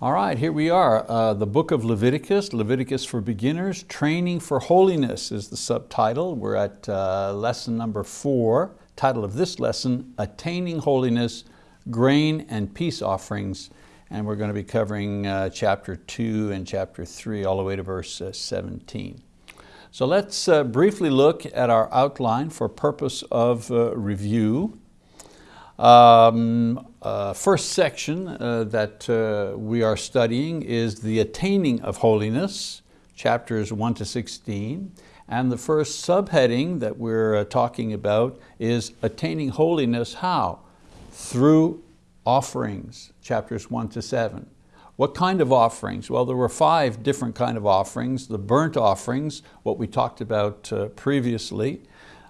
All right, here we are, uh, the book of Leviticus, Leviticus for Beginners, Training for Holiness is the subtitle. We're at uh, lesson number four. Title of this lesson, Attaining Holiness, Grain and Peace Offerings. And we're going to be covering uh, chapter two and chapter three, all the way to verse uh, 17. So let's uh, briefly look at our outline for purpose of uh, review. Um, uh, first section uh, that uh, we are studying is the attaining of holiness, chapters 1 to 16. And the first subheading that we're uh, talking about is attaining holiness how? Through offerings, chapters 1 to 7. What kind of offerings? Well, there were five different kind of offerings. The burnt offerings, what we talked about uh, previously,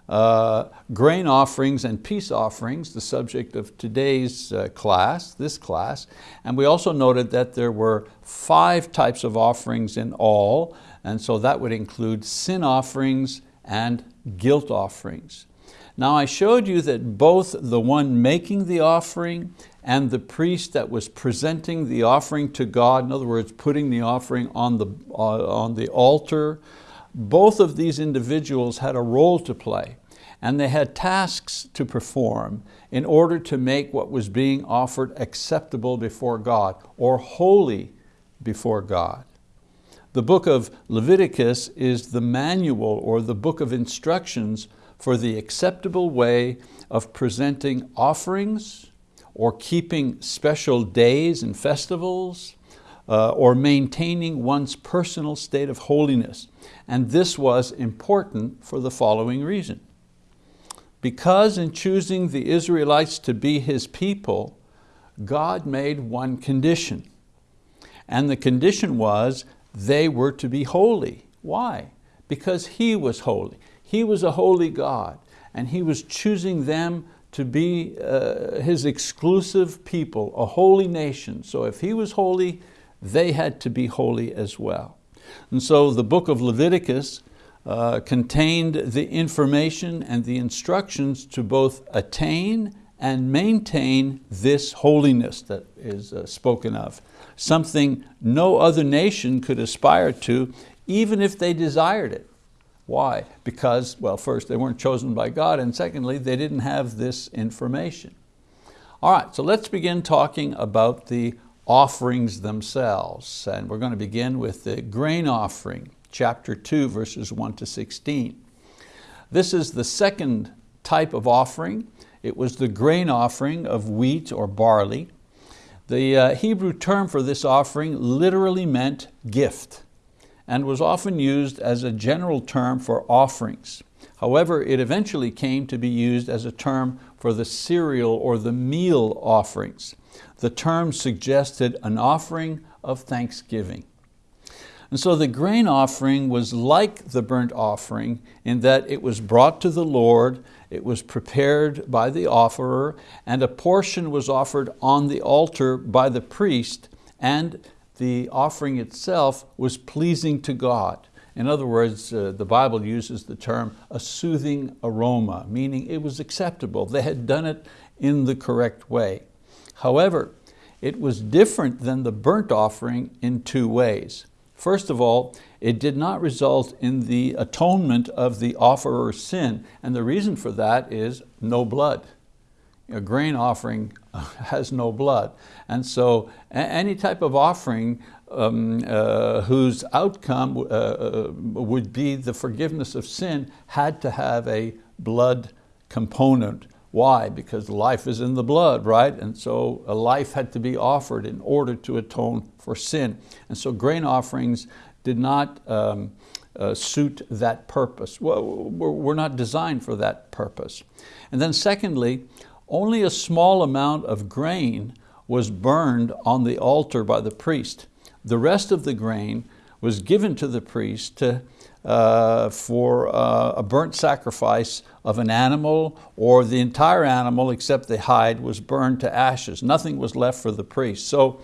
uh, grain offerings and peace offerings, the subject of today's uh, class, this class. And we also noted that there were five types of offerings in all, and so that would include sin offerings and guilt offerings. Now I showed you that both the one making the offering and the priest that was presenting the offering to God, in other words, putting the offering on the, uh, on the altar, both of these individuals had a role to play and they had tasks to perform in order to make what was being offered acceptable before God or holy before God. The book of Leviticus is the manual or the book of instructions for the acceptable way of presenting offerings or keeping special days and festivals uh, or maintaining one's personal state of holiness. And this was important for the following reason. Because in choosing the Israelites to be His people, God made one condition. And the condition was they were to be holy. Why? Because He was holy. He was a holy God and He was choosing them to be uh, His exclusive people, a holy nation. So if He was holy, they had to be holy as well. And so the book of Leviticus uh, contained the information and the instructions to both attain and maintain this holiness that is uh, spoken of. Something no other nation could aspire to, even if they desired it. Why? Because, well, first, they weren't chosen by God, and secondly, they didn't have this information. All right, so let's begin talking about the offerings themselves. And we're going to begin with the grain offering, chapter 2, verses 1 to 16. This is the second type of offering. It was the grain offering of wheat or barley. The uh, Hebrew term for this offering literally meant gift and was often used as a general term for offerings. However, it eventually came to be used as a term for the cereal or the meal offerings. The term suggested an offering of thanksgiving. And so the grain offering was like the burnt offering in that it was brought to the Lord, it was prepared by the offerer, and a portion was offered on the altar by the priest, and the offering itself was pleasing to God. In other words, uh, the Bible uses the term a soothing aroma, meaning it was acceptable. They had done it in the correct way. However, it was different than the burnt offering in two ways. First of all, it did not result in the atonement of the offerer's sin, and the reason for that is no blood. A grain offering has no blood. And so any type of offering um, uh, whose outcome uh, uh, would be the forgiveness of sin had to have a blood component. Why? Because life is in the blood, right? And so a life had to be offered in order to atone for sin. And so grain offerings did not um, uh, suit that purpose. Well, we're not designed for that purpose. And then secondly, only a small amount of grain was burned on the altar by the priest. The rest of the grain was given to the priest to, uh, for uh, a burnt sacrifice of an animal or the entire animal except the hide was burned to ashes. Nothing was left for the priest. So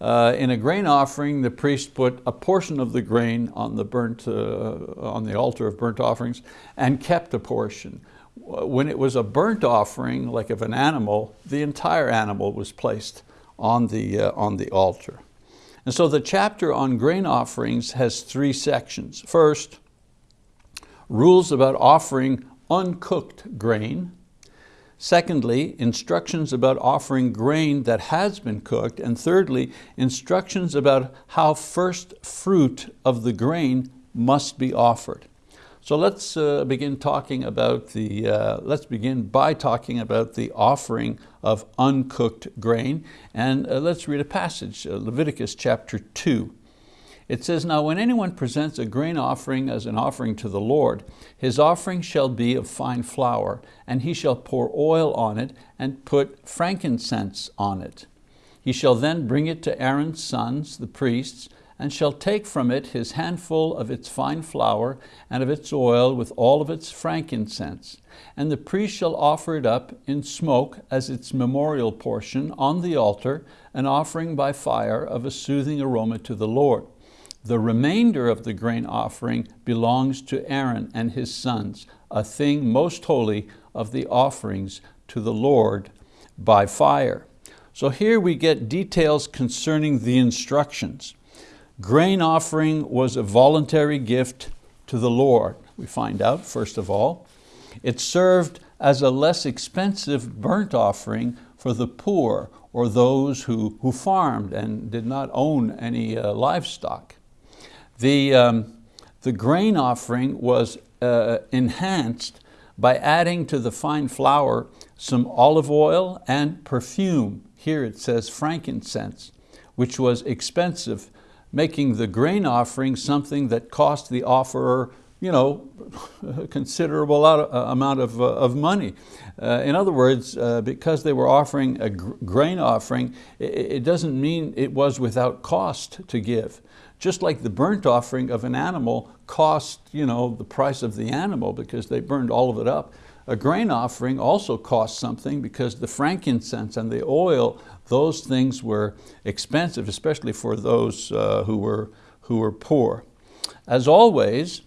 uh, in a grain offering, the priest put a portion of the grain on the, burnt, uh, on the altar of burnt offerings and kept a portion. When it was a burnt offering, like of an animal, the entire animal was placed on the, uh, on the altar. And so the chapter on grain offerings has three sections. First, rules about offering uncooked grain. Secondly, instructions about offering grain that has been cooked. And thirdly, instructions about how first fruit of the grain must be offered. So let's uh, begin talking about the, uh, let's begin by talking about the offering of uncooked grain. And uh, let's read a passage, uh, Leviticus chapter two. It says, now when anyone presents a grain offering as an offering to the Lord, his offering shall be of fine flour, and he shall pour oil on it and put frankincense on it. He shall then bring it to Aaron's sons, the priests, and shall take from it his handful of its fine flour and of its oil with all of its frankincense. And the priest shall offer it up in smoke as its memorial portion on the altar, an offering by fire of a soothing aroma to the Lord. The remainder of the grain offering belongs to Aaron and his sons, a thing most holy of the offerings to the Lord by fire. So here we get details concerning the instructions. Grain offering was a voluntary gift to the Lord, we find out, first of all. It served as a less expensive burnt offering for the poor or those who, who farmed and did not own any uh, livestock. The, um, the grain offering was uh, enhanced by adding to the fine flour some olive oil and perfume. Here it says frankincense, which was expensive making the grain offering something that cost the offerer you know, a considerable uh, amount of, uh, of money. Uh, in other words, uh, because they were offering a grain offering, it, it, doesn't mean it was without cost to give. Just like the burnt offering of an animal cost you know, the price of the animal because they burned all of it up. A grain offering also cost something because the frankincense and the oil those things were expensive, especially for those uh, who, were, who were poor. As always,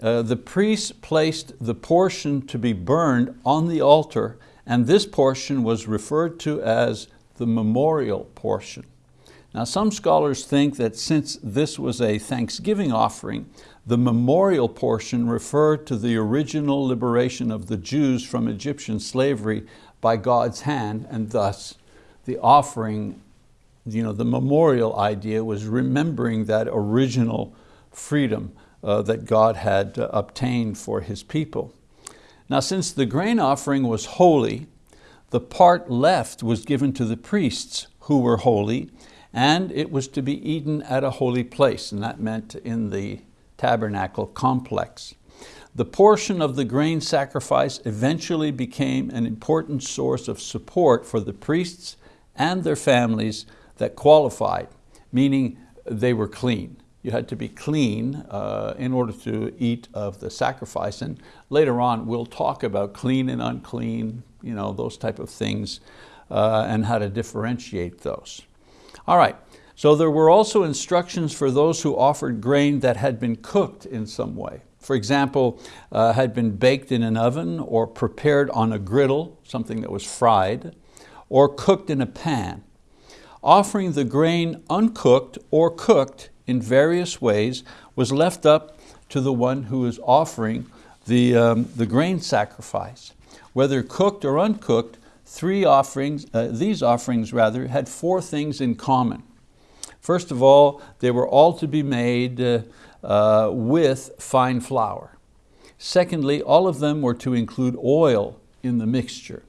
uh, the priest placed the portion to be burned on the altar and this portion was referred to as the memorial portion. Now some scholars think that since this was a thanksgiving offering, the memorial portion referred to the original liberation of the Jews from Egyptian slavery by God's hand and thus the offering, you know, the memorial idea was remembering that original freedom uh, that God had uh, obtained for His people. Now since the grain offering was holy, the part left was given to the priests who were holy and it was to be eaten at a holy place and that meant in the tabernacle complex. The portion of the grain sacrifice eventually became an important source of support for the priests and their families that qualified, meaning they were clean. You had to be clean uh, in order to eat of the sacrifice. And later on, we'll talk about clean and unclean, you know, those type of things, uh, and how to differentiate those. All right, so there were also instructions for those who offered grain that had been cooked in some way. For example, uh, had been baked in an oven or prepared on a griddle, something that was fried or cooked in a pan. Offering the grain uncooked or cooked in various ways was left up to the one who is offering the, um, the grain sacrifice. Whether cooked or uncooked, three offerings, uh, these offerings rather, had four things in common. First of all, they were all to be made uh, uh, with fine flour. Secondly, all of them were to include oil in the mixture.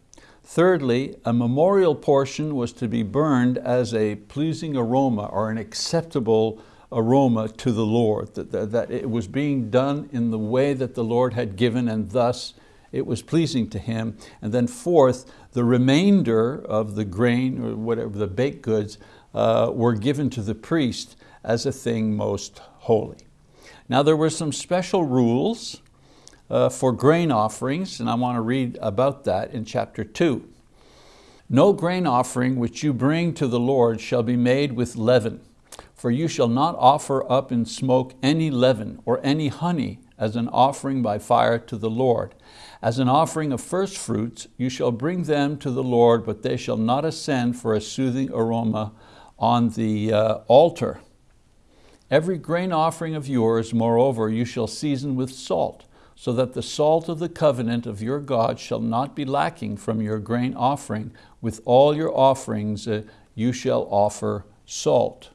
Thirdly, a memorial portion was to be burned as a pleasing aroma or an acceptable aroma to the Lord, that, that, that, it was being done in the way that the Lord had given and thus it was pleasing to Him. And then fourth, the remainder of the grain or whatever, the baked goods, uh, were given to the priest as a thing most holy. Now there were some special rules uh, for grain offerings, and I want to read about that in chapter two. No grain offering which you bring to the Lord shall be made with leaven, for you shall not offer up in smoke any leaven or any honey as an offering by fire to the Lord. As an offering of first fruits, you shall bring them to the Lord, but they shall not ascend for a soothing aroma on the uh, altar. Every grain offering of yours, moreover, you shall season with salt, so that the salt of the covenant of your God shall not be lacking from your grain offering. With all your offerings uh, you shall offer salt.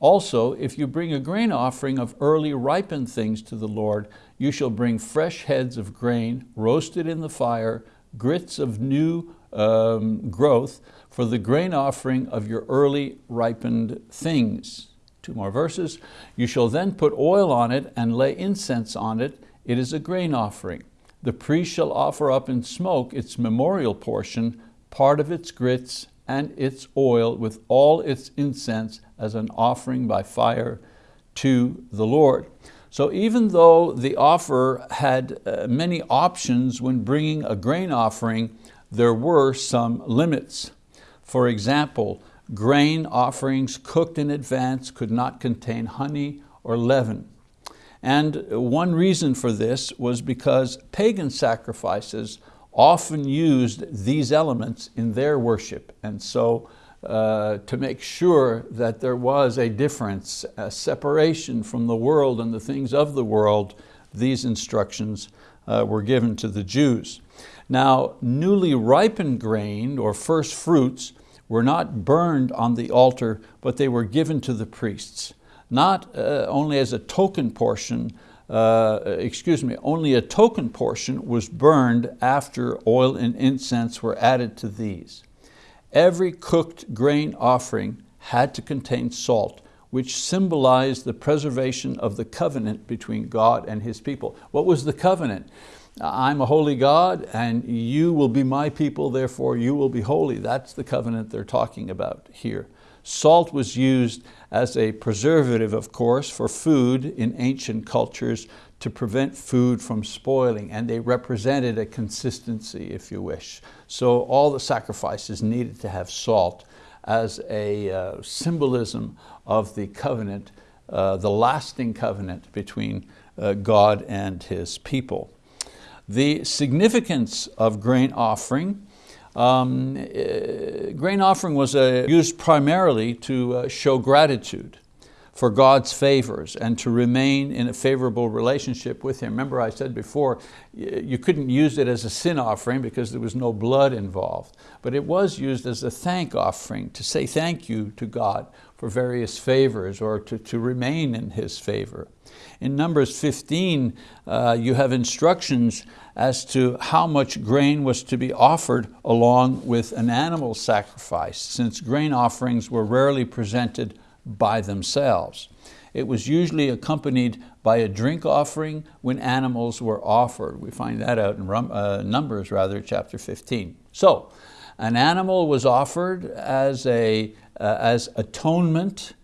Also, if you bring a grain offering of early ripened things to the Lord, you shall bring fresh heads of grain, roasted in the fire, grits of new um, growth, for the grain offering of your early ripened things. Two more verses. You shall then put oil on it and lay incense on it. It is a grain offering. The priest shall offer up in smoke its memorial portion, part of its grits and its oil with all its incense as an offering by fire to the Lord. So even though the offer had uh, many options when bringing a grain offering, there were some limits. For example, grain offerings cooked in advance could not contain honey or leaven. And one reason for this was because pagan sacrifices often used these elements in their worship. And so uh, to make sure that there was a difference, a separation from the world and the things of the world, these instructions uh, were given to the Jews. Now, newly ripened grain or first fruits were not burned on the altar, but they were given to the priests, not uh, only as a token portion, uh, excuse me, only a token portion was burned after oil and incense were added to these. Every cooked grain offering had to contain salt, which symbolized the preservation of the covenant between God and His people. What was the covenant? I'm a holy God and you will be my people, therefore you will be holy. That's the covenant they're talking about here. Salt was used as a preservative, of course, for food in ancient cultures to prevent food from spoiling, and they represented a consistency, if you wish. So all the sacrifices needed to have salt as a uh, symbolism of the covenant, uh, the lasting covenant between uh, God and His people. The significance of grain offering um, uh, grain offering was uh, used primarily to uh, show gratitude for God's favors and to remain in a favorable relationship with Him. Remember I said before, you couldn't use it as a sin offering because there was no blood involved, but it was used as a thank offering to say thank you to God for various favors or to, to remain in His favor. In Numbers 15, uh, you have instructions as to how much grain was to be offered along with an animal sacrifice, since grain offerings were rarely presented by themselves. It was usually accompanied by a drink offering when animals were offered. We find that out in uh, Numbers, rather, chapter 15. So, an animal was offered as, a, as atonement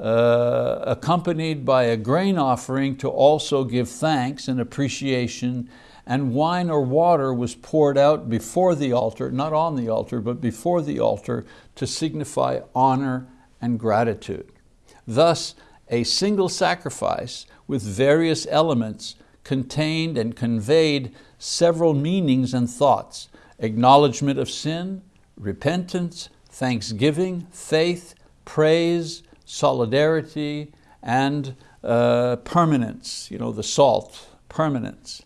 uh, accompanied by a grain offering to also give thanks and appreciation and wine or water was poured out before the altar, not on the altar, but before the altar to signify honor and gratitude. Thus, a single sacrifice with various elements contained and conveyed several meanings and thoughts, acknowledgement of sin, repentance, thanksgiving, faith, praise, solidarity, and uh, permanence, you know, the salt, permanence.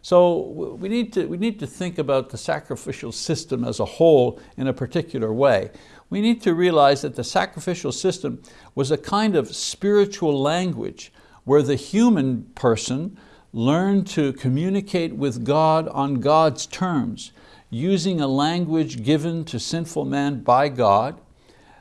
So we need, to, we need to think about the sacrificial system as a whole in a particular way. We need to realize that the sacrificial system was a kind of spiritual language where the human person learned to communicate with God on God's terms, using a language given to sinful man by God,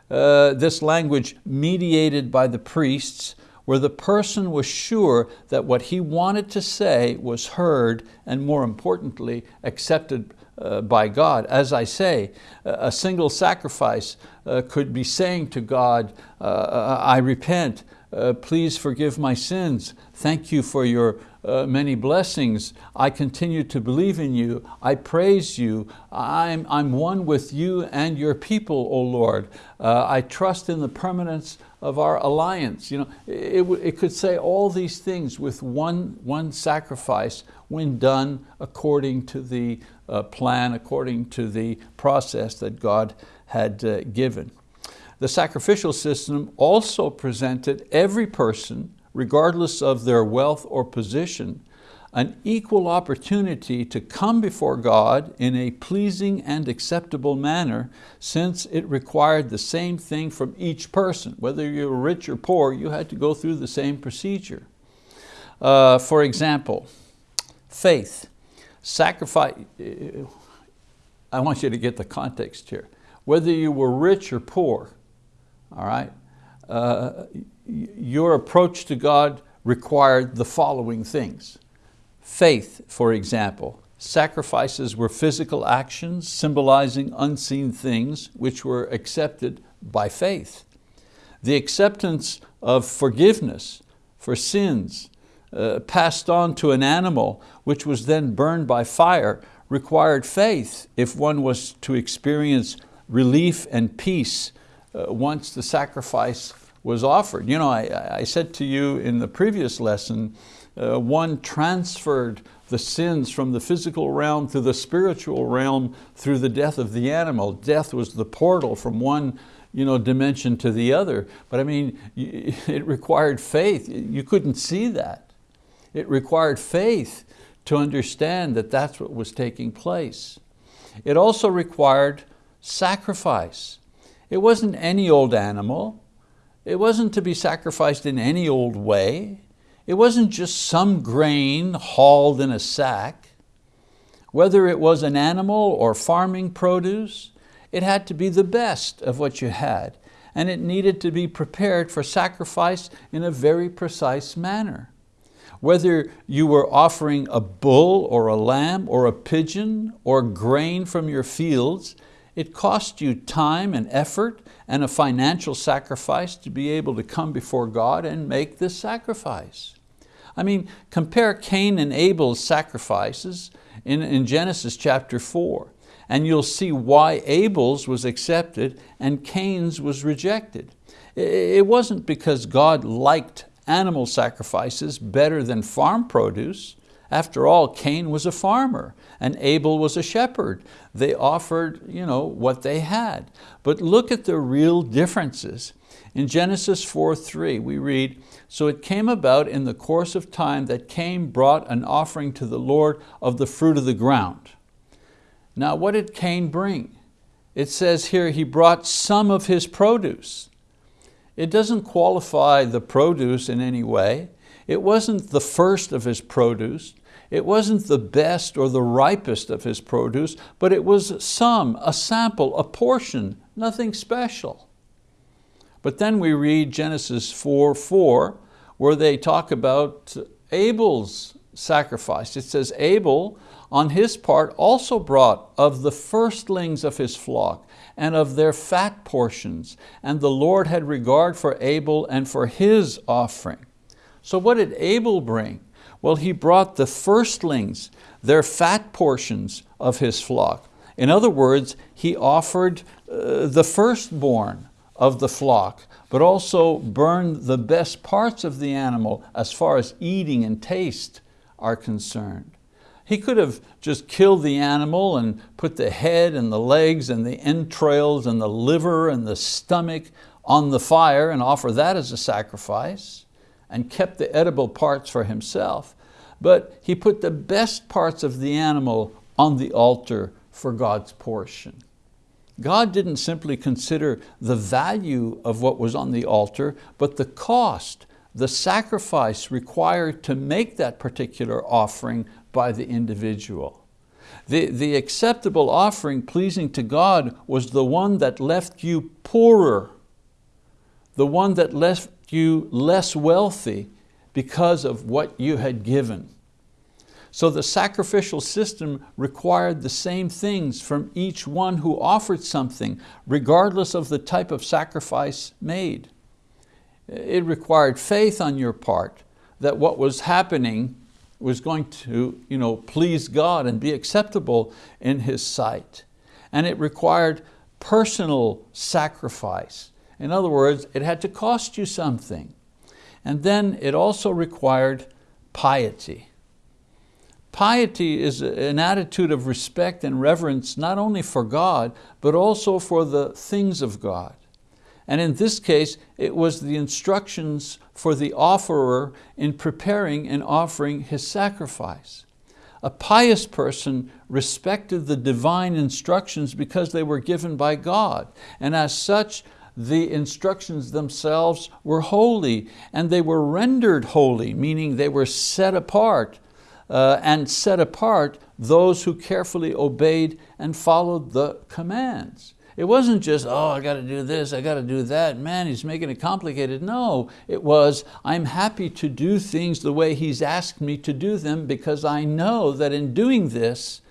uh, this language mediated by the priests, where the person was sure that what he wanted to say was heard and more importantly, accepted uh, by God. As I say, a single sacrifice uh, could be saying to God, uh, I repent, uh, please forgive my sins, thank you for your uh, many blessings. I continue to believe in you. I praise you. I'm, I'm one with you and your people, O Lord. Uh, I trust in the permanence of our alliance. You know, it, it could say all these things with one, one sacrifice when done according to the uh, plan, according to the process that God had uh, given. The sacrificial system also presented every person, regardless of their wealth or position, an equal opportunity to come before God in a pleasing and acceptable manner since it required the same thing from each person. Whether you were rich or poor, you had to go through the same procedure. Uh, for example, faith, sacrifice, I want you to get the context here. Whether you were rich or poor, all right, uh, your approach to God required the following things. Faith, for example, sacrifices were physical actions symbolizing unseen things which were accepted by faith. The acceptance of forgiveness for sins uh, passed on to an animal which was then burned by fire required faith if one was to experience relief and peace once the sacrifice was offered. You know, I, I said to you in the previous lesson, uh, one transferred the sins from the physical realm to the spiritual realm through the death of the animal. Death was the portal from one you know, dimension to the other. But I mean, it required faith. You couldn't see that. It required faith to understand that that's what was taking place. It also required sacrifice. It wasn't any old animal. It wasn't to be sacrificed in any old way. It wasn't just some grain hauled in a sack. Whether it was an animal or farming produce, it had to be the best of what you had and it needed to be prepared for sacrifice in a very precise manner. Whether you were offering a bull or a lamb or a pigeon or grain from your fields, it cost you time and effort and a financial sacrifice to be able to come before God and make this sacrifice. I mean, compare Cain and Abel's sacrifices in, in Genesis chapter four, and you'll see why Abel's was accepted and Cain's was rejected. It wasn't because God liked animal sacrifices better than farm produce. After all, Cain was a farmer and Abel was a shepherd. They offered you know, what they had. But look at the real differences. In Genesis 4.3 we read, So it came about in the course of time that Cain brought an offering to the Lord of the fruit of the ground. Now what did Cain bring? It says here he brought some of his produce. It doesn't qualify the produce in any way. It wasn't the first of his produce. It wasn't the best or the ripest of his produce, but it was some, a sample, a portion, nothing special. But then we read Genesis 4, 4, where they talk about Abel's sacrifice. It says, Abel on his part also brought of the firstlings of his flock and of their fat portions, and the Lord had regard for Abel and for his offering. So what did Abel bring? Well, he brought the firstlings, their fat portions of his flock. In other words, he offered uh, the firstborn of the flock, but also burned the best parts of the animal as far as eating and taste are concerned. He could have just killed the animal and put the head and the legs and the entrails and the liver and the stomach on the fire and offer that as a sacrifice and kept the edible parts for himself. But he put the best parts of the animal on the altar for God's portion. God didn't simply consider the value of what was on the altar, but the cost, the sacrifice required to make that particular offering by the individual. The, the acceptable offering pleasing to God was the one that left you poorer, the one that left you less wealthy because of what you had given. So the sacrificial system required the same things from each one who offered something, regardless of the type of sacrifice made. It required faith on your part that what was happening was going to you know, please God and be acceptable in His sight. And it required personal sacrifice. In other words, it had to cost you something. And then it also required piety. Piety is an attitude of respect and reverence not only for God, but also for the things of God. And in this case, it was the instructions for the offerer in preparing and offering his sacrifice. A pious person respected the divine instructions because they were given by God. And as such, the instructions themselves were holy and they were rendered holy, meaning they were set apart uh, and set apart those who carefully obeyed and followed the commands. It wasn't just, oh, I got to do this, I got to do that. Man, he's making it complicated. No, it was, I'm happy to do things the way he's asked me to do them because I know that in doing this,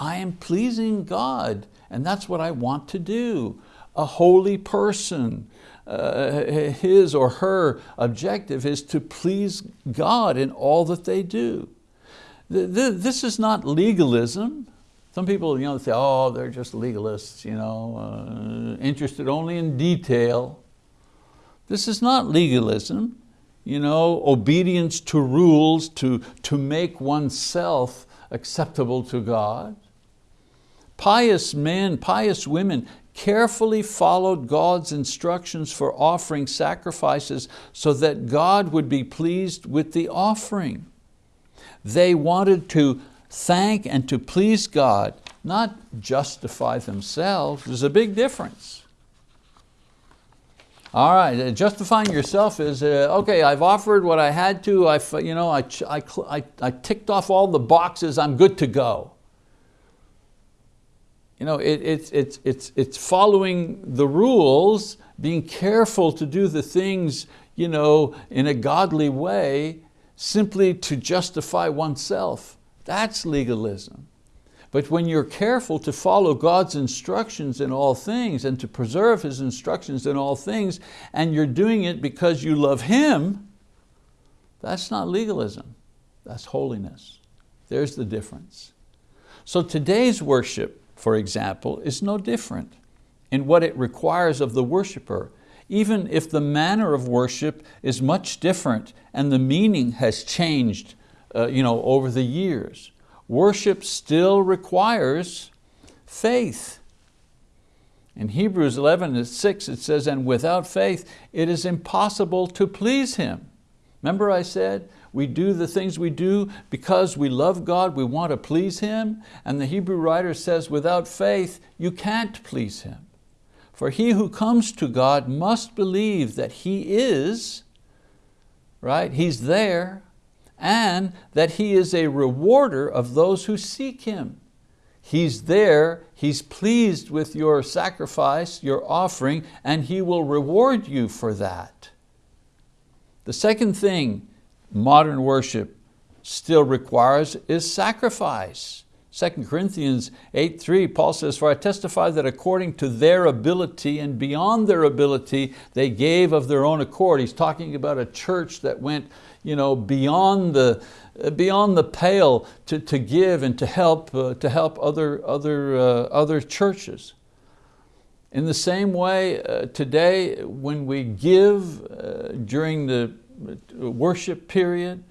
I am pleasing God and that's what I want to do. A holy person, uh, his or her objective is to please God in all that they do. This is not legalism. Some people you know, say, oh, they're just legalists, you know, uh, interested only in detail. This is not legalism. You know, obedience to rules to, to make oneself acceptable to God. Pious men, pious women carefully followed God's instructions for offering sacrifices so that God would be pleased with the offering. They wanted to thank and to please God, not justify themselves. There's a big difference. All right, uh, justifying yourself is, uh, okay, I've offered what I had to, I, you know, I, I, I, I ticked off all the boxes, I'm good to go. You know, it, it's, it's, it's, it's following the rules, being careful to do the things you know, in a godly way, simply to justify oneself. That's legalism. But when you're careful to follow God's instructions in all things and to preserve His instructions in all things, and you're doing it because you love Him, that's not legalism, that's holiness. There's the difference. So today's worship, for example, is no different in what it requires of the worshiper, even if the manner of worship is much different and the meaning has changed uh, you know, over the years. Worship still requires faith. In Hebrews 11 and 6 it says, and without faith it is impossible to please Him. Remember I said, we do the things we do because we love God, we want to please Him. And the Hebrew writer says, without faith, you can't please Him. For he who comes to God must believe that He is, right? He's there, and that He is a rewarder of those who seek Him. He's there, He's pleased with your sacrifice, your offering, and He will reward you for that. The second thing modern worship still requires is sacrifice. 2 Corinthians 8.3, Paul says, For I testify that according to their ability and beyond their ability, they gave of their own accord. He's talking about a church that went you know, beyond the, beyond the pale to, to give and to help, uh, to help other, other, uh, other churches. In the same way, uh, today when we give uh, during the worship period,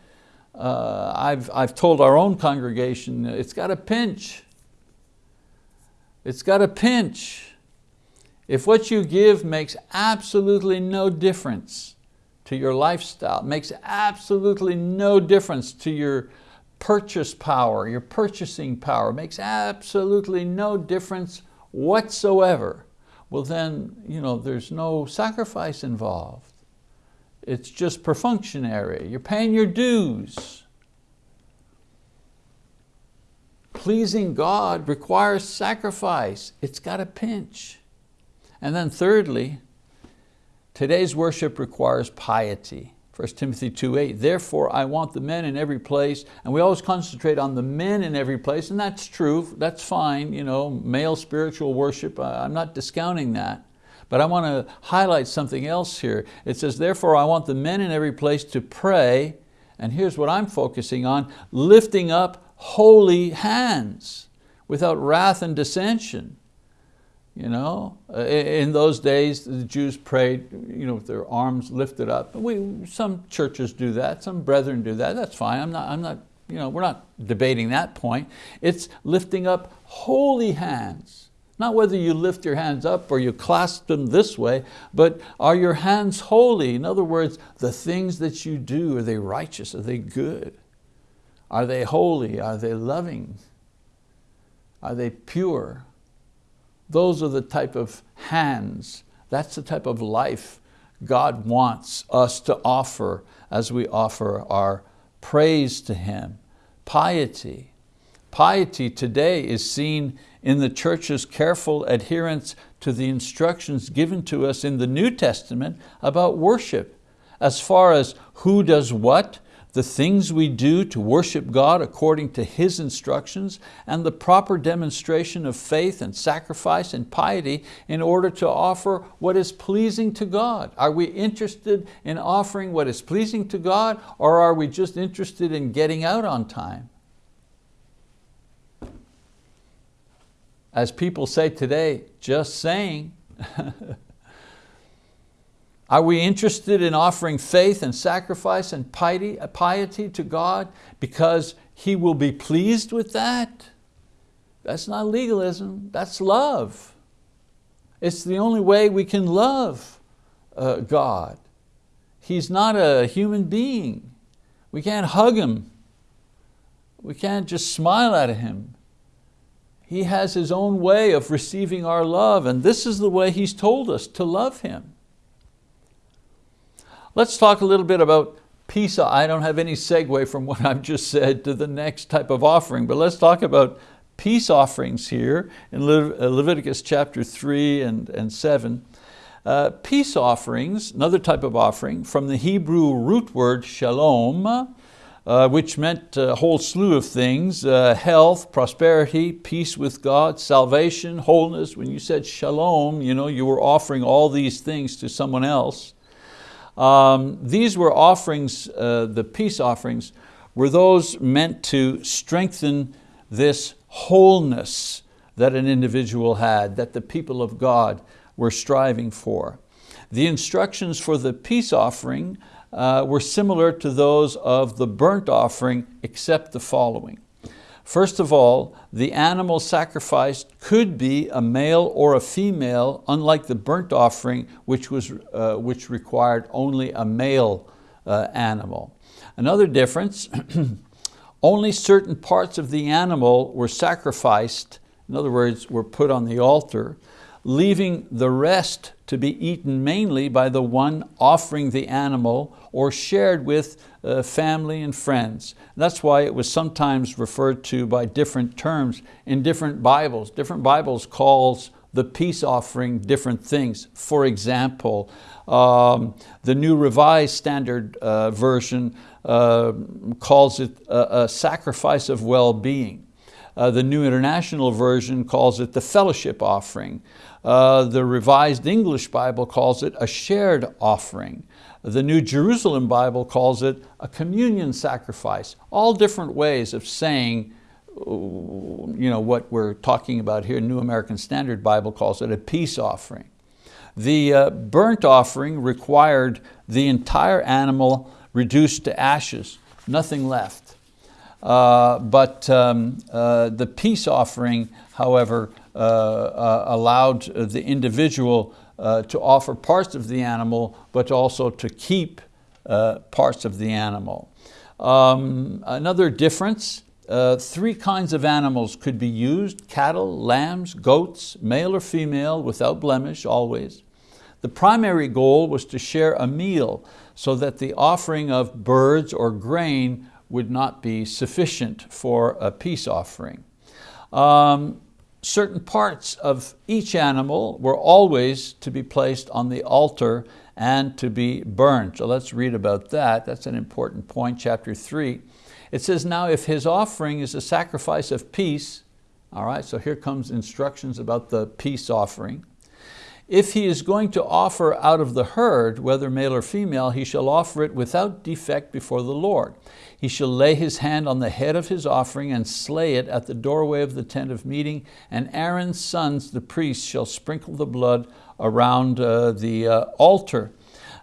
uh, I've, I've told our own congregation, it's got a pinch. It's got a pinch. If what you give makes absolutely no difference, to your lifestyle. Makes absolutely no difference to your purchase power, your purchasing power. Makes absolutely no difference whatsoever. Well then, you know, there's no sacrifice involved. It's just perfunctory. You're paying your dues. Pleasing God requires sacrifice. It's got a pinch. And then thirdly, Today's worship requires piety. 1 Timothy 2.8, therefore I want the men in every place, and we always concentrate on the men in every place, and that's true, that's fine, you know, male spiritual worship, uh, I'm not discounting that. But I want to highlight something else here. It says, therefore I want the men in every place to pray, and here's what I'm focusing on, lifting up holy hands without wrath and dissension. You know, uh, in those days, the Jews prayed you know, with their arms lifted up. We, some churches do that, some brethren do that, that's fine. I'm not, I'm not, you know, we're not debating that point. It's lifting up holy hands. Not whether you lift your hands up or you clasp them this way, but are your hands holy? In other words, the things that you do, are they righteous? Are they good? Are they holy? Are they loving? Are they pure? Those are the type of hands, that's the type of life God wants us to offer as we offer our praise to Him, piety. Piety today is seen in the church's careful adherence to the instructions given to us in the New Testament about worship, as far as who does what, the things we do to worship God according to His instructions, and the proper demonstration of faith and sacrifice and piety in order to offer what is pleasing to God. Are we interested in offering what is pleasing to God, or are we just interested in getting out on time? As people say today, just saying. Are we interested in offering faith and sacrifice and piety, piety to God because He will be pleased with that? That's not legalism, that's love. It's the only way we can love uh, God. He's not a human being. We can't hug Him. We can't just smile at Him. He has His own way of receiving our love and this is the way He's told us to love Him. Let's talk a little bit about peace. I don't have any segue from what I've just said to the next type of offering, but let's talk about peace offerings here in uh, Leviticus chapter 3 and, and 7. Uh, peace offerings, another type of offering, from the Hebrew root word shalom, uh, which meant a whole slew of things, uh, health, prosperity, peace with God, salvation, wholeness. When you said shalom, you, know, you were offering all these things to someone else. Um, these were offerings, uh, the peace offerings, were those meant to strengthen this wholeness that an individual had, that the people of God were striving for. The instructions for the peace offering uh, were similar to those of the burnt offering except the following. First of all, the animal sacrificed could be a male or a female, unlike the burnt offering, which, was, uh, which required only a male uh, animal. Another difference, only certain parts of the animal were sacrificed, in other words, were put on the altar, leaving the rest to be eaten mainly by the one offering the animal or shared with uh, family and friends. That's why it was sometimes referred to by different terms in different Bibles. Different Bibles calls the peace offering different things. For example, um, the New Revised Standard uh, Version uh, calls it a, a sacrifice of well-being. Uh, the New International Version calls it the fellowship offering. Uh, the Revised English Bible calls it a shared offering. The New Jerusalem Bible calls it a communion sacrifice. All different ways of saying you know, what we're talking about here. New American Standard Bible calls it a peace offering. The uh, burnt offering required the entire animal reduced to ashes, nothing left. Uh, but um, uh, the peace offering, however, uh, uh, allowed the individual uh, to offer parts of the animal, but also to keep parts of the animal. Um, another difference, uh, three kinds of animals could be used, cattle, lambs, goats, male or female, without blemish, always. The primary goal was to share a meal so that the offering of birds or grain would not be sufficient for a peace offering. Um, certain parts of each animal were always to be placed on the altar and to be burned. So let's read about that. That's an important point, chapter three. It says, now if his offering is a sacrifice of peace, all right, so here comes instructions about the peace offering. If he is going to offer out of the herd, whether male or female, he shall offer it without defect before the Lord. He shall lay his hand on the head of his offering and slay it at the doorway of the tent of meeting, and Aaron's sons, the priests, shall sprinkle the blood around uh, the uh, altar.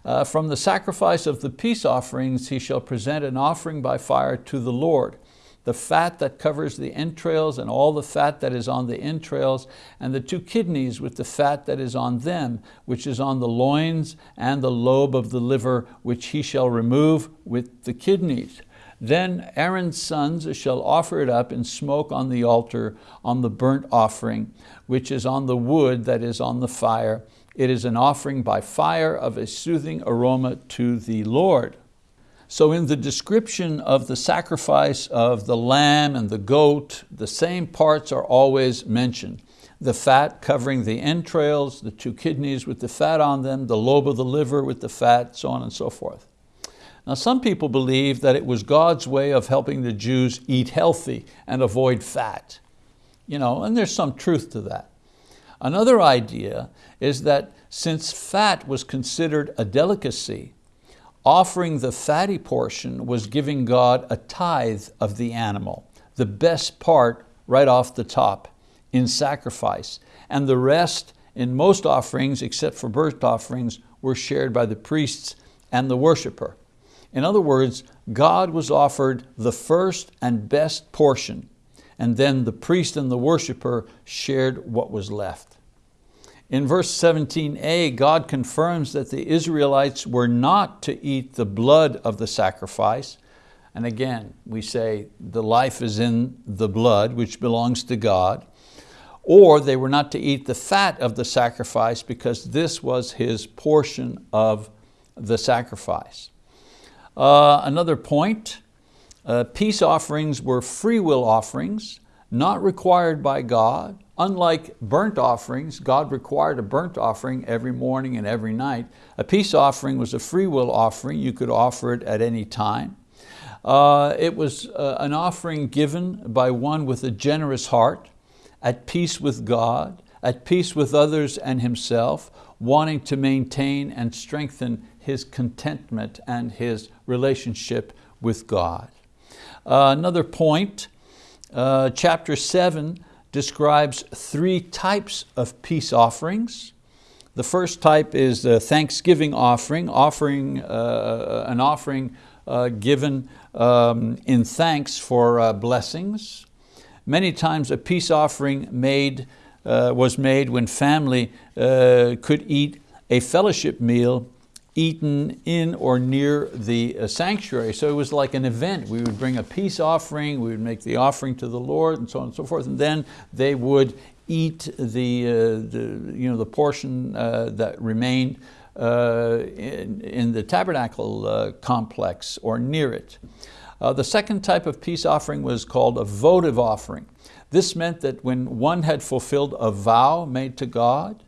Uh, from the sacrifice of the peace offerings he shall present an offering by fire to the Lord. the fat that covers the entrails and all the fat that is on the entrails, and the two kidneys with the fat that is on them, which is on the loins and the lobe of the liver, which he shall remove with the kidneys. Then Aaron's sons shall offer it up in smoke on the altar on the burnt offering, which is on the wood that is on the fire. It is an offering by fire of a soothing aroma to the Lord. So in the description of the sacrifice of the lamb and the goat, the same parts are always mentioned. The fat covering the entrails, the two kidneys with the fat on them, the lobe of the liver with the fat, so on and so forth. Now some people believe that it was God's way of helping the Jews eat healthy and avoid fat. You know, and there's some truth to that. Another idea is that since fat was considered a delicacy, offering the fatty portion was giving God a tithe of the animal, the best part right off the top in sacrifice. And the rest in most offerings, except for burnt offerings, were shared by the priests and the worshiper. In other words, God was offered the first and best portion, and then the priest and the worshiper shared what was left. In verse 17a, God confirms that the Israelites were not to eat the blood of the sacrifice. And again, we say the life is in the blood, which belongs to God. Or they were not to eat the fat of the sacrifice because this was his portion of the sacrifice. Uh, another point, uh, peace offerings were free will offerings, not required by God. Unlike burnt offerings, God required a burnt offering every morning and every night. A peace offering was a free will offering. You could offer it at any time. Uh, it was uh, an offering given by one with a generous heart, at peace with God, at peace with others and himself, wanting to maintain and strengthen his contentment and his relationship with God. Uh, another point, uh, chapter seven describes three types of peace offerings. The first type is the thanksgiving offering, offering uh, an offering uh, given um, in thanks for uh, blessings. Many times a peace offering made, uh, was made when family could eat a fellowship meal eaten in or near the uh, sanctuary. So it was like an event. We would bring a peace offering, we would make the offering to the Lord and so on and so forth, and then they would eat the, uh, the, you know, the portion uh, that remained uh, in, in, the tabernacle uh, complex or near it. Uh, the second type of peace offering was called a votive offering. This meant that when one had fulfilled a vow made to God,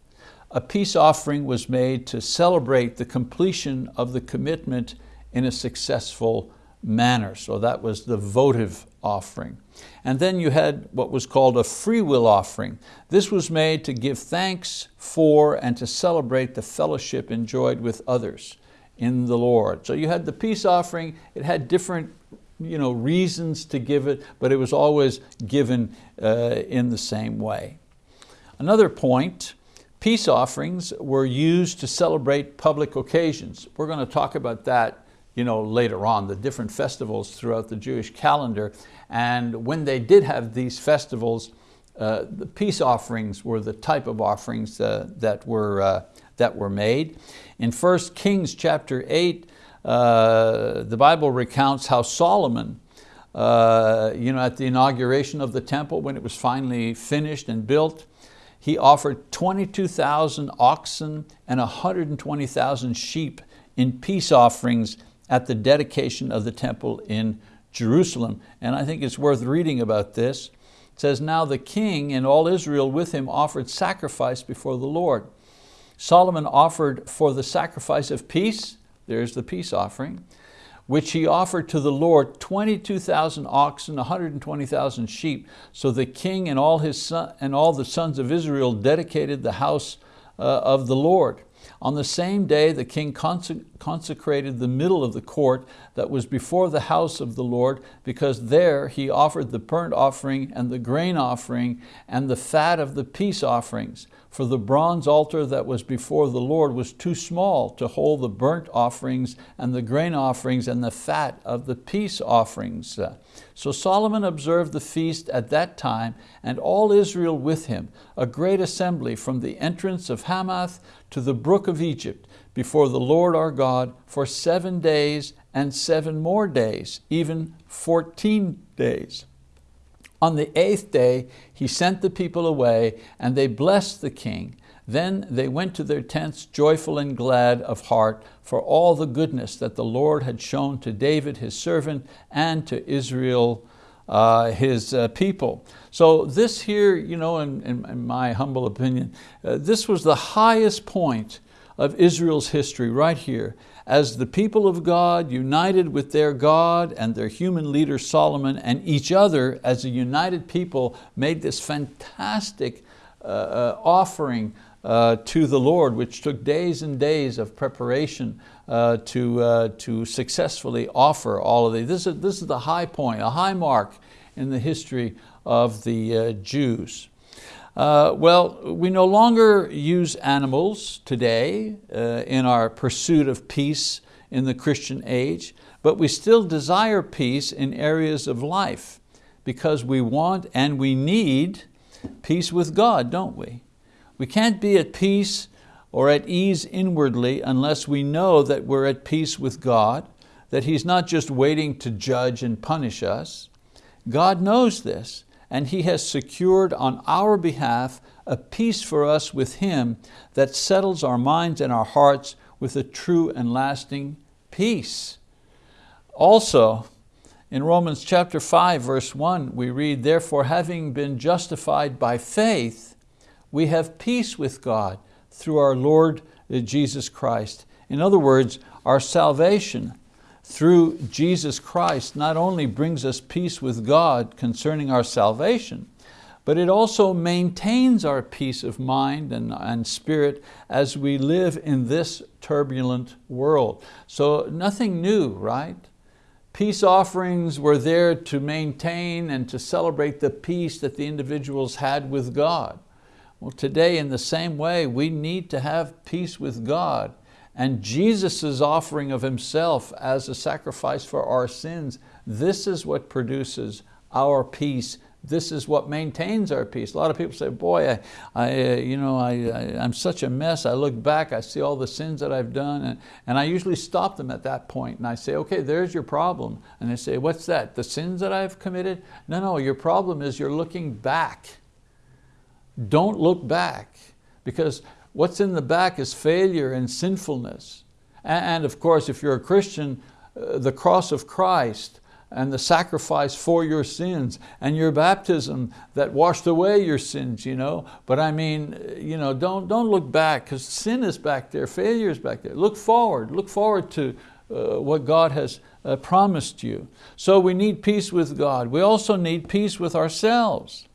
a peace offering was made to celebrate the completion of the commitment in a successful manner. So that was the votive offering. And then you had what was called a free will offering. This was made to give thanks for and to celebrate the fellowship enjoyed with others in the Lord. So you had the peace offering, it had different you know, reasons to give it, but it was always given uh, in the same way. Another point Peace offerings were used to celebrate public occasions. We're going to talk about that you know, later on, the different festivals throughout the Jewish calendar. And when they did have these festivals, uh, the peace offerings were the type of offerings uh, that, were, uh, that were made. In 1 Kings chapter 8, uh, the Bible recounts how Solomon, uh, you know, at the inauguration of the temple, when it was finally finished and built, he offered 22,000 oxen and 120,000 sheep in peace offerings at the dedication of the temple in Jerusalem. And I think it's worth reading about this. It says, now the king and all Israel with him offered sacrifice before the Lord. Solomon offered for the sacrifice of peace, there's the peace offering, which he offered to the Lord 22,000 oxen, 120,000 sheep. So the king and all, his son, and all the sons of Israel dedicated the house uh, of the Lord. On the same day, the king consecrated the middle of the court that was before the house of the Lord, because there he offered the burnt offering and the grain offering and the fat of the peace offerings. For the bronze altar that was before the Lord was too small to hold the burnt offerings and the grain offerings and the fat of the peace offerings. So Solomon observed the feast at that time and all Israel with him, a great assembly from the entrance of Hamath to the brook of Egypt, before the Lord our God for seven days and seven more days, even 14 days. On the eighth day, he sent the people away and they blessed the king. Then they went to their tents joyful and glad of heart for all the goodness that the Lord had shown to David his servant and to Israel uh, his uh, people. So this here, you know, in, in, my humble opinion, uh, this was the highest point of Israel's history right here as the people of God united with their God and their human leader Solomon and each other as a united people made this fantastic uh, uh, offering uh, to the Lord, which took days and days of preparation uh, to, uh, to successfully offer all of these. This is, this is the high point, a high mark in the history of the uh, Jews. Uh, well, we no longer use animals today uh, in our pursuit of peace in the Christian age, but we still desire peace in areas of life because we want and we need peace with God, don't we? We can't be at peace or at ease inwardly unless we know that we're at peace with God, that He's not just waiting to judge and punish us. God knows this, and He has secured on our behalf a peace for us with Him that settles our minds and our hearts with a true and lasting peace. Also, in Romans chapter 5, verse 1, we read, Therefore, having been justified by faith, we have peace with God through our Lord Jesus Christ. In other words, our salvation through Jesus Christ not only brings us peace with God concerning our salvation, but it also maintains our peace of mind and, and spirit as we live in this turbulent world. So nothing new, right? Peace offerings were there to maintain and to celebrate the peace that the individuals had with God. Well, today in the same way, we need to have peace with God and Jesus' offering of Himself as a sacrifice for our sins, this is what produces our peace. This is what maintains our peace. A lot of people say, boy, I, I, uh, you know, I, I, am such a mess. I look back, I see all the sins that I've done, and, and I usually stop them at that point, and I say, okay, there's your problem. And they say, what's that? The sins that I've committed? No, no, your problem is you're looking back. Don't look back, because What's in the back is failure and sinfulness. And of course, if you're a Christian, uh, the cross of Christ and the sacrifice for your sins and your baptism that washed away your sins, you know. But I mean, you know, don't, don't look back because sin is back there, failure is back there. Look forward, look forward to uh, what God has uh, promised you. So we need peace with God. We also need peace with ourselves.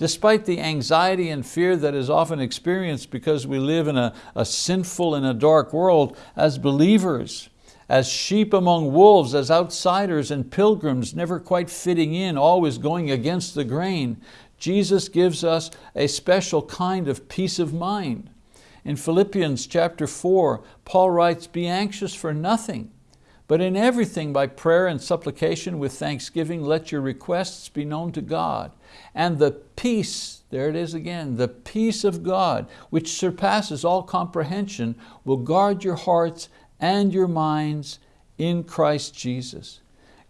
Despite the anxiety and fear that is often experienced because we live in a, a sinful and a dark world, as believers, as sheep among wolves, as outsiders and pilgrims, never quite fitting in, always going against the grain, Jesus gives us a special kind of peace of mind. In Philippians chapter 4, Paul writes, be anxious for nothing, but in everything by prayer and supplication with thanksgiving, let your requests be known to God. And the peace, there it is again, the peace of God, which surpasses all comprehension, will guard your hearts and your minds in Christ Jesus.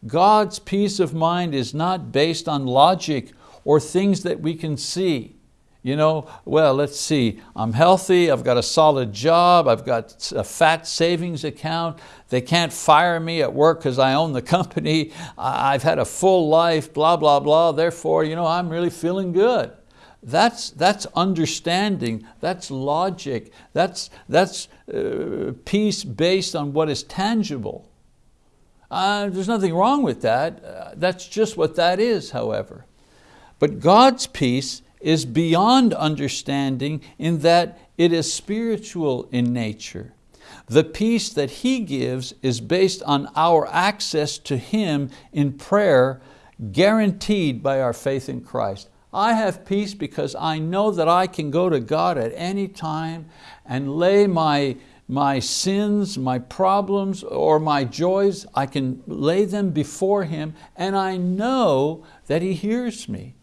God's peace of mind is not based on logic or things that we can see. You know, well, let's see, I'm healthy, I've got a solid job, I've got a fat savings account, they can't fire me at work because I own the company, I've had a full life, blah, blah, blah, therefore, you know, I'm really feeling good. That's, that's understanding, that's logic, that's, that's uh, peace based on what is tangible. Uh, there's nothing wrong with that. Uh, that's just what that is, however. But God's peace is beyond understanding in that it is spiritual in nature. The peace that He gives is based on our access to Him in prayer, guaranteed by our faith in Christ. I have peace because I know that I can go to God at any time and lay my, my sins, my problems, or my joys, I can lay them before Him and I know that He hears me.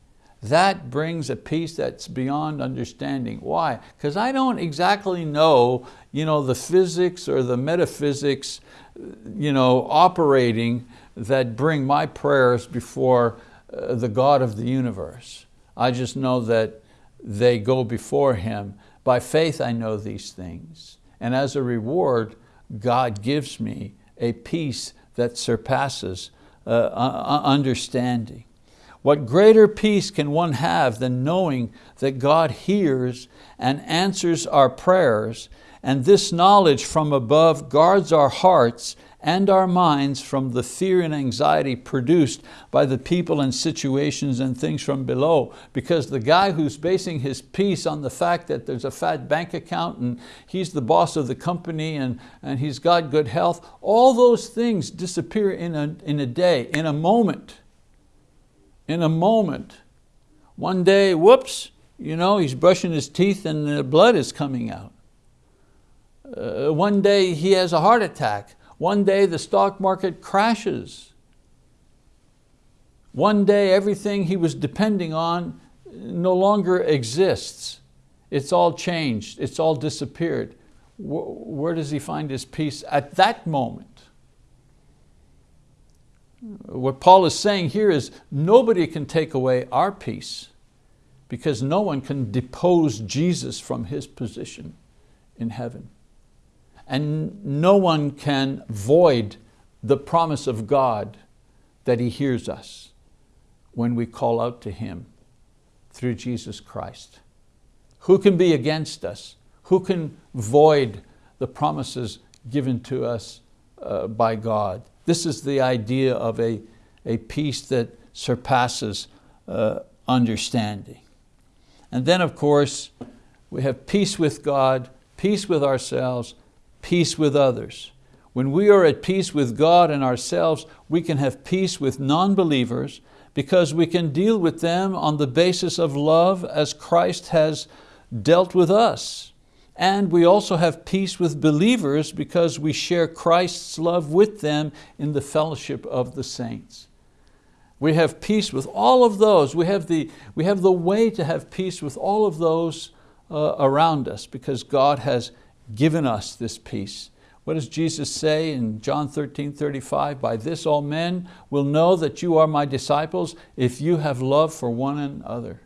That brings a peace that's beyond understanding. Why? Because I don't exactly know, you know the physics or the metaphysics you know, operating that bring my prayers before uh, the God of the universe. I just know that they go before Him. By faith I know these things. And as a reward, God gives me a peace that surpasses uh, understanding. What greater peace can one have than knowing that God hears and answers our prayers, and this knowledge from above guards our hearts and our minds from the fear and anxiety produced by the people and situations and things from below. Because the guy who's basing his peace on the fact that there's a fat bank account and he's the boss of the company and, and he's got good health, all those things disappear in a, in a day, in a moment. In a moment. One day, whoops, you know, he's brushing his teeth and the blood is coming out. Uh, one day he has a heart attack. One day the stock market crashes. One day everything he was depending on no longer exists. It's all changed, it's all disappeared. Where does he find his peace at that moment? What Paul is saying here is nobody can take away our peace because no one can depose Jesus from his position in heaven. And no one can void the promise of God that He hears us when we call out to Him through Jesus Christ. Who can be against us? Who can void the promises given to us uh, by God? This is the idea of a, a peace that surpasses uh, understanding. And then of course, we have peace with God, peace with ourselves, peace with others. When we are at peace with God and ourselves, we can have peace with non-believers because we can deal with them on the basis of love as Christ has dealt with us. And we also have peace with believers because we share Christ's love with them in the fellowship of the saints. We have peace with all of those. We have the, we have the way to have peace with all of those uh, around us because God has given us this peace. What does Jesus say in John 13, 35? By this all men will know that you are my disciples if you have love for one another.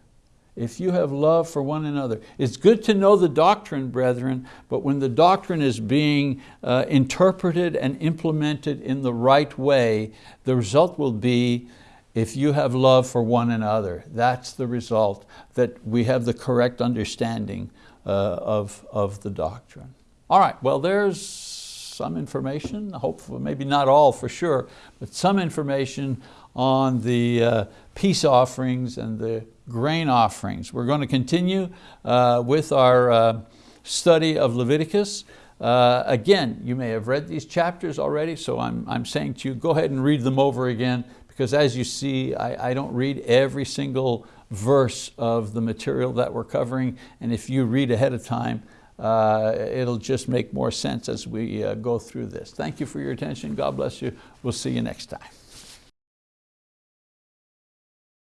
If you have love for one another. It's good to know the doctrine, brethren, but when the doctrine is being uh, interpreted and implemented in the right way, the result will be if you have love for one another. That's the result, that we have the correct understanding uh, of, of the doctrine. All right, well there's some information, hopefully, maybe not all for sure, but some information on the uh, peace offerings and the grain offerings. We're going to continue uh, with our uh, study of Leviticus. Uh, again, you may have read these chapters already, so I'm, I'm saying to you, go ahead and read them over again, because as you see, I, I don't read every single verse of the material that we're covering, and if you read ahead of time, uh, it'll just make more sense as we uh, go through this. Thank you for your attention. God bless you. We'll see you next time.